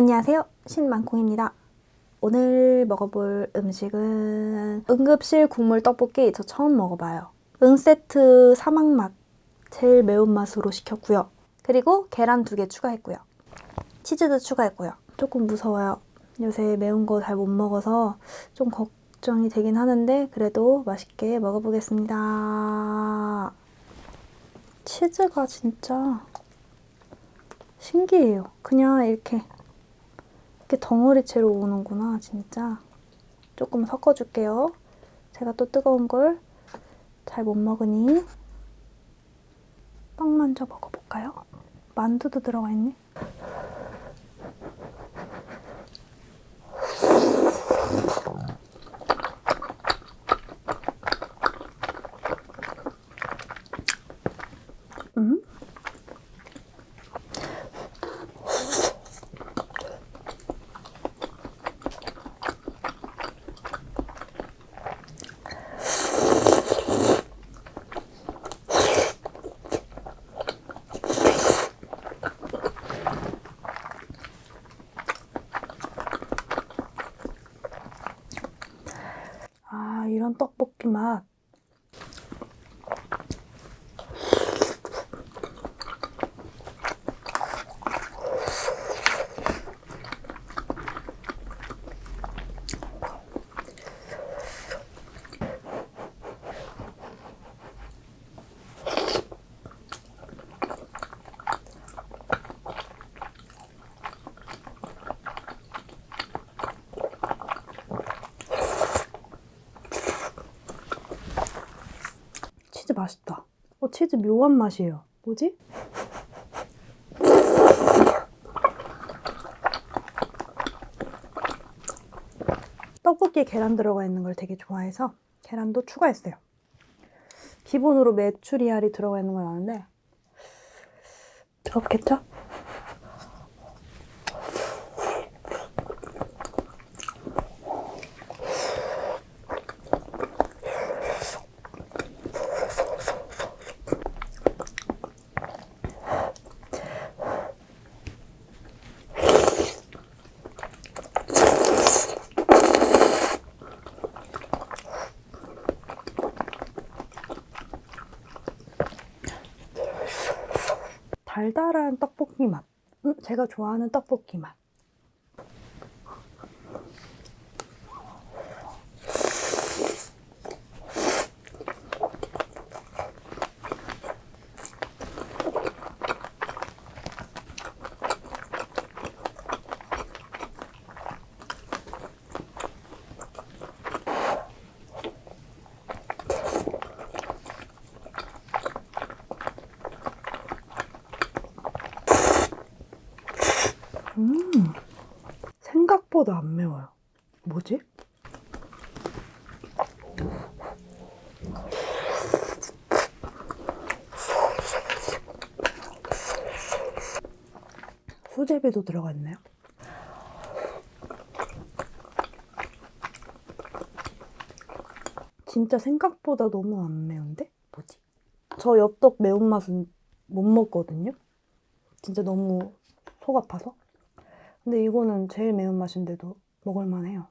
안녕하세요. 신만콩입니다. 오늘 먹어볼 음식은 응급실 국물 떡볶이 저 처음 먹어봐요. 응세트 사막맛 제일 매운맛으로 시켰고요. 그리고 계란 두 개 추가했고요. 치즈도 추가했고요. 조금 무서워요. 요새 매운 거 잘 못 먹어서 좀 걱정이 되긴 하는데 그래도 맛있게 먹어보겠습니다. 치즈가 진짜 신기해요. 그냥 이렇게 이렇게 덩어리채로 오는구나 진짜 조금 섞어줄게요 제가 또 뜨거운 걸 잘 못 먹으니 빵 먼저 먹어볼까요? 만두도 들어가 있네 음? 아 이런 떡 맛있다. 어, 치즈 묘한 맛이에요. 뭐지? 떡볶이에 계란 들어가 있는 걸 되게 좋아해서 계란도 추가했어요. 기본으로 메추리알이 들어가 있는 건 아는데 그렇겠죠? 달달한 떡볶이 맛. 음, 제가 좋아하는 떡볶이 맛. 음, 생각보다 안 매워요. 뭐지? 수제비도 들어가 있네요. 진짜 생각보다 너무 안 매운데? 뭐지? 저 엽떡 매운맛은 못 먹거든요? 진짜 너무 속 아파서. 근데 이거는 제일 매운맛인데도 먹을만해요.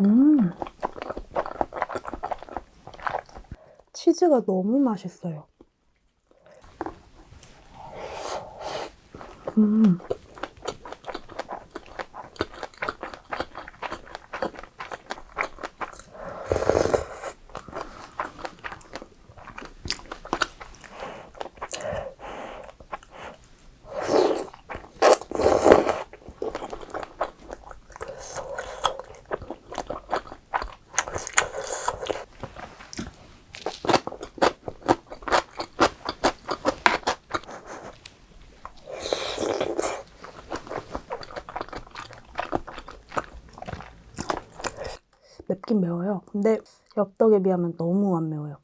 음. 치즈가 너무 맛있어요. 음. 맵긴 매워요. 근데 엽떡에 비하면 너무 안 매워요.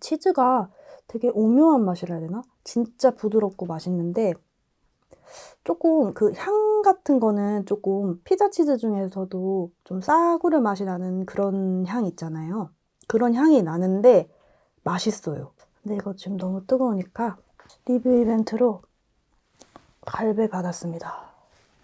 치즈가 되게 오묘한 맛이라 해야 되나? 진짜 부드럽고 맛있는데 조금 그 향 같은 거는 조금 피자 치즈 중에서도 좀 싸구려 맛이 나는 그런 향 있잖아요. 그런 향이 나는데 맛있어요. 근데 이거 지금 너무 뜨거우니까 리뷰 이벤트로 갈배 받았습니다.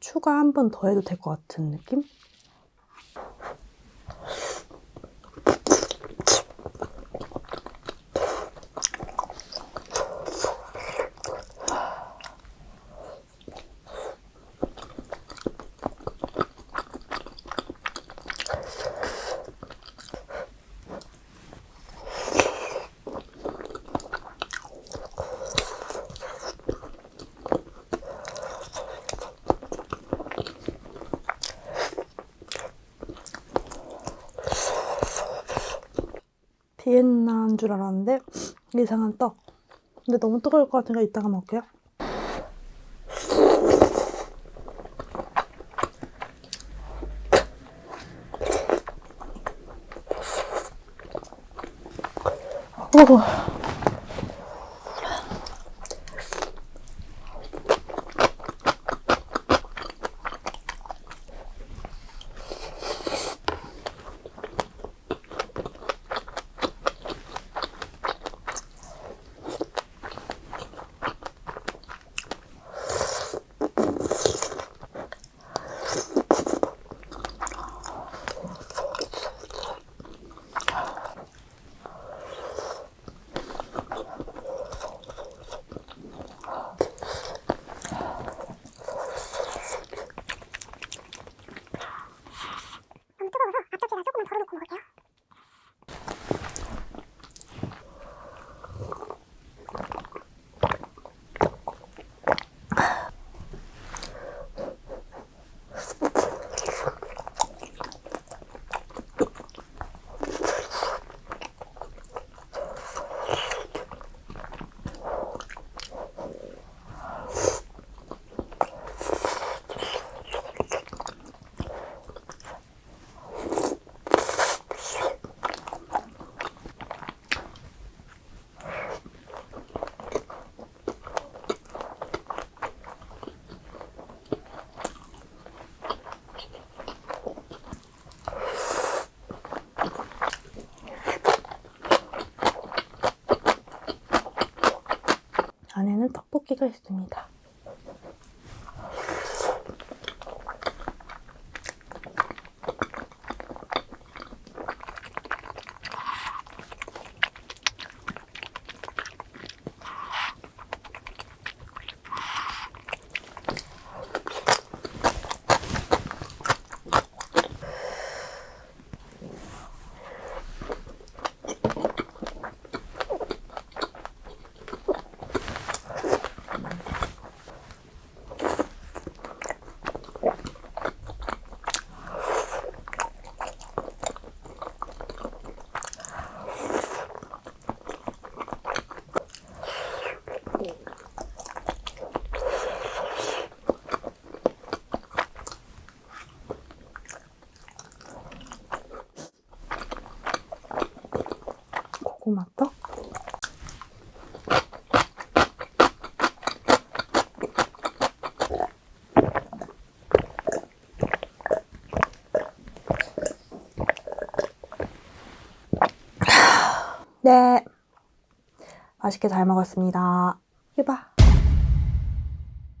추가 한 번 더 해도 될 것 같은 느낌? 비엔나인 줄 알았는데 이상한 떡. 근데 너무 뜨거울 것 같으니까 이따가 먹을게요. 오. 안에는 떡볶이가 있습니다. 고구마 떡. 네. 맛있게 잘 먹었습니다.